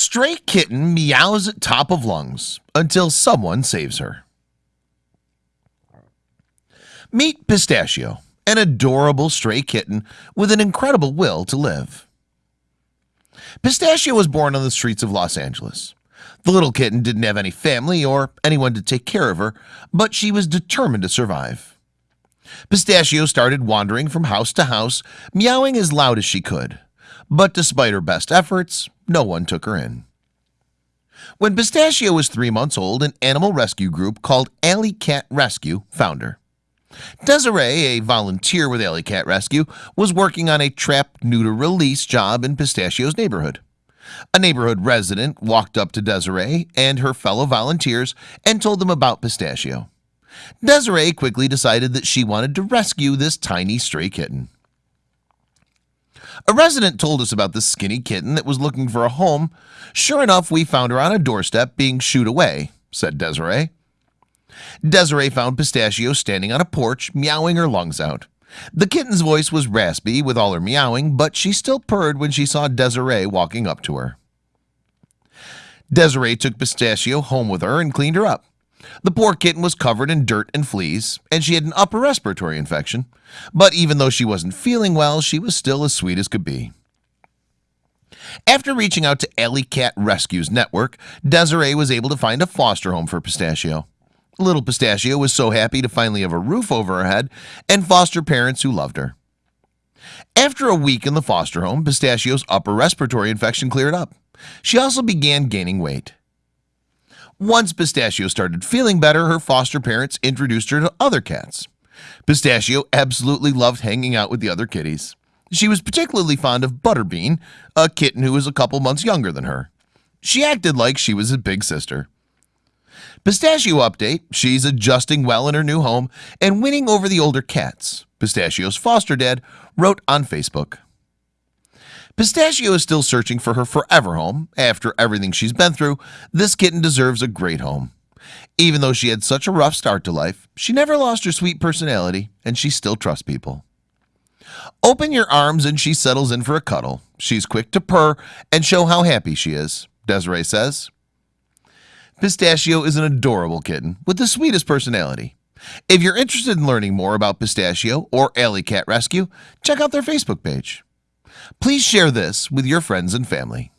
Stray kitten meows at top of lungs until someone saves her. Meet Pistachio, an adorable stray kitten with an incredible will to live. Pistachio was born on the streets of Los Angeles. The little kitten didn't have any family or anyone to take care of her, but she was determined to survive. Pistachio started wandering from house to house, meowing as loud as she could. But despite her best efforts, no one took her in. When Pistachio was three months old, an animal rescue group called Alley Cat Rescue found her. Desiree, a volunteer with Alley Cat Rescue, was working on a trap neuter release job in Pistachio's neighborhood. A neighborhood resident walked up to Desiree and her fellow volunteers and told them about Pistachio. Desiree quickly decided that she wanted to rescue this tiny stray kitten. A resident told us about the skinny kitten that was looking for a home. Sure enough, we found her on a doorstep being shooed away, said Desiree. Desiree found Pistachio standing on a porch, meowing her lungs out. The kitten's voice was raspy with all her meowing, but she still purred when she saw Desiree walking up to her. Desiree took Pistachio home with her and cleaned her up. The poor kitten was covered in dirt and fleas, and she had an upper respiratory infection. But even though she wasn't feeling well, she was still as sweet as could be. After reaching out to Alley Cat Rescues Network, Desiree was able to find a foster home for Pistachio. Little Pistachio was so happy to finally have a roof over her head and foster parents who loved her. After a week in the foster home, Pistachio's upper respiratory infection cleared up. She also began gaining weight. Once Pistachio started feeling better, her foster parents introduced her to other cats. Pistachio absolutely loved hanging out with the other kitties. She was particularly fond of Butterbean, a kitten who was a couple months younger than her. She acted like she was his big sister. Pistachio update, she's adjusting well in her new home and winning over the older cats. Pistachio's foster dad wrote on Facebook. Pistachio is still searching for her forever home after everything she's been through. This kitten deserves a great home. Even though she had such a rough start to life she never lost her sweet personality and she still trusts people. Open your arms and she settles in for a cuddle. She's quick to purr and show how happy she is Desiree says. Pistachio is an adorable kitten with the sweetest personality. If you're interested in learning more about Pistachio or Alley Cat Rescue check out their Facebook page Please share this with your friends and family